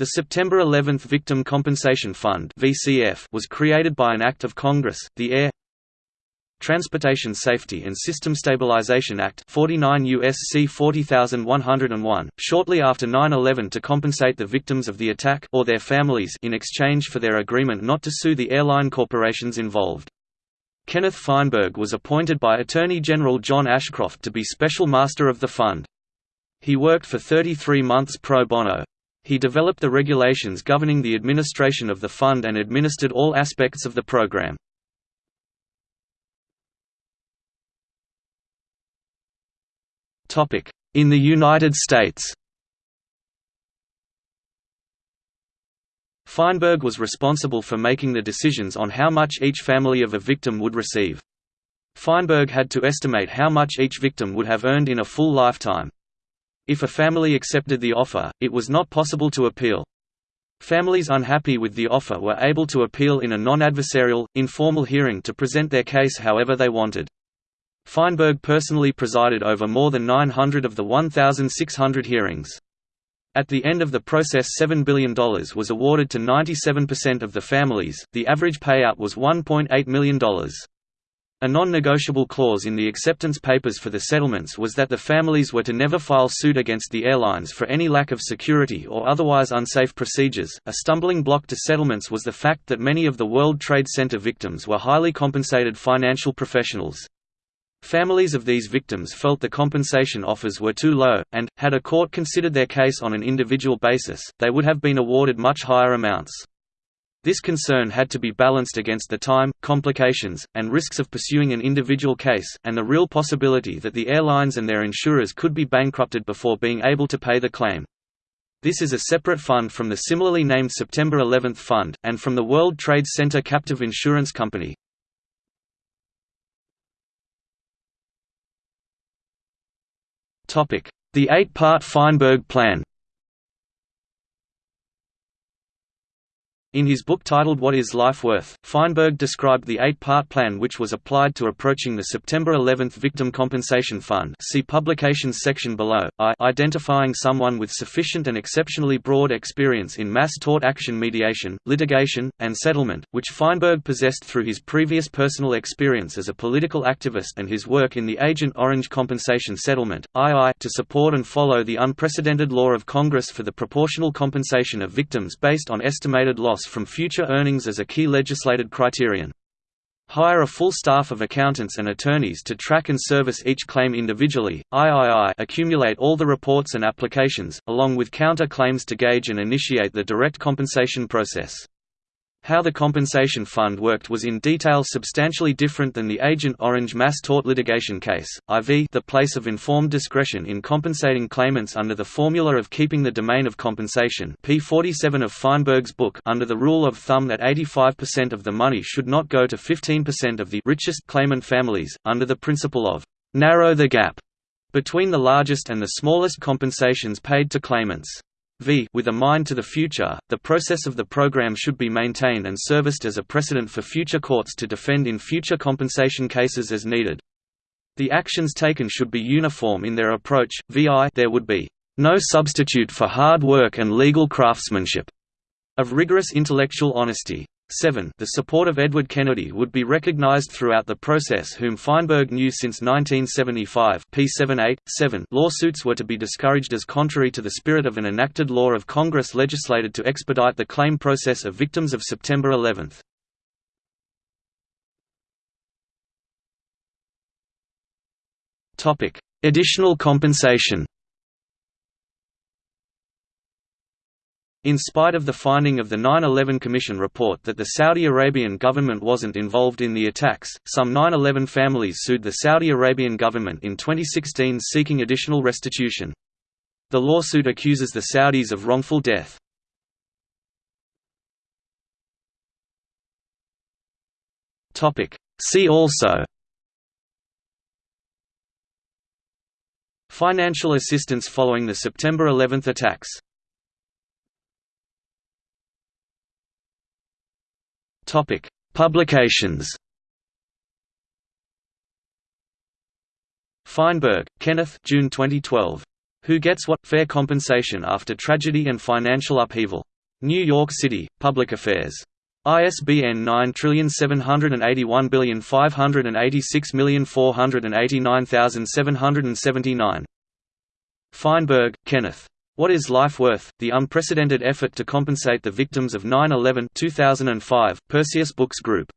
The September 11 Victim Compensation Fund was created by an act of Congress, the Air Transportation Safety and System Stabilization Act 49 U.S.C. 40101, shortly after 9/11 to compensate the victims of the attack or their families in exchange for their agreement not to sue the airline corporations involved. Kenneth Feinberg was appointed by Attorney General John Ashcroft to be Special Master of the Fund. He worked for 33 months pro bono. He developed the regulations governing the administration of the fund and administered all aspects of the program. In the United States Feinberg was responsible for making the decisions on how much each family of a victim would receive. Feinberg had to estimate how much each victim would have earned in a full lifetime. If a family accepted the offer, it was not possible to appeal. Families unhappy with the offer were able to appeal in a non-adversarial, informal hearing to present their case however they wanted. Feinberg personally presided over more than 900 of the 1,600 hearings. At the end of the process $7 billion was awarded to 97% of the families, the average payout was $1.8 million. A non-negotiable clause in the acceptance papers for the settlements was that the families were to never file suit against the airlines for any lack of security or otherwise unsafe procedures. A stumbling block to settlements was the fact that many of the World Trade Center victims were highly compensated financial professionals. Families of these victims felt the compensation offers were too low, and, had a court considered their case on an individual basis, they would have been awarded much higher amounts. This concern had to be balanced against the time, complications, and risks of pursuing an individual case, and the real possibility that the airlines and their insurers could be bankrupted before being able to pay the claim. This is a separate fund from the similarly named September 11 Fund, and from the World Trade Center Captive Insurance Company. The eight-part Feinberg Plan In his book titled What is Life Worth?, Feinberg described the eight-part plan which was applied to approaching the September 11 Victim Compensation Fund. See Publications section below, I. Identifying someone with sufficient and exceptionally broad experience in mass tort action mediation, litigation, and settlement, which Feinberg possessed through his previous personal experience as a political activist and his work in the Agent Orange Compensation Settlement, II to support and follow the unprecedented law of Congress for the proportional compensation of victims based on estimated loss from future earnings as a key legislated criterion. Hire a full staff of accountants and attorneys to track and service each claim individually. III accumulate all the reports and applications, along with counter claims to gauge and initiate the direct compensation process. How the compensation fund worked was in detail substantially different than the Agent Orange mass tort litigation case. IV the place of informed discretion in compensating claimants under the formula of keeping the domain of compensation P47 of Feinberg's book under the rule of thumb that 85% of the money should not go to 15% of the richest claimant families, under the principle of narrow the gap between the largest and the smallest compensations paid to claimants v with a mind to the future, the process of the program should be maintained and serviced as a precedent for future courts to defend in future compensation cases as needed. The actions taken should be uniform in their approach, vi there would be no substitute for hard work and legal craftsmanship, of rigorous intellectual honesty. 7 The support of Edward Kennedy would be recognized throughout the process whom Feinberg knew since 1975 P78, 7 lawsuits were to be discouraged as contrary to the spirit of an enacted law of Congress legislated to expedite the claim process of victims of September 11. Additional compensation In spite of the finding of the 9-11 Commission report that the Saudi Arabian government wasn't involved in the attacks, some 9-11 families sued the Saudi Arabian government in 2016 seeking additional restitution. The lawsuit accuses the Saudis of wrongful death. See also Financial assistance following the September 11 attacks Topic: Publications. Feinberg, Kenneth. June 2012. Who Gets What? Fair Compensation After Tragedy and Financial Upheaval. New York City, Public Affairs. ISBN 9781586489779. Feinberg, Kenneth. What is Life Worth? The Unprecedented Effort to Compensate the Victims of 9-11 2005, Perseus Books Group.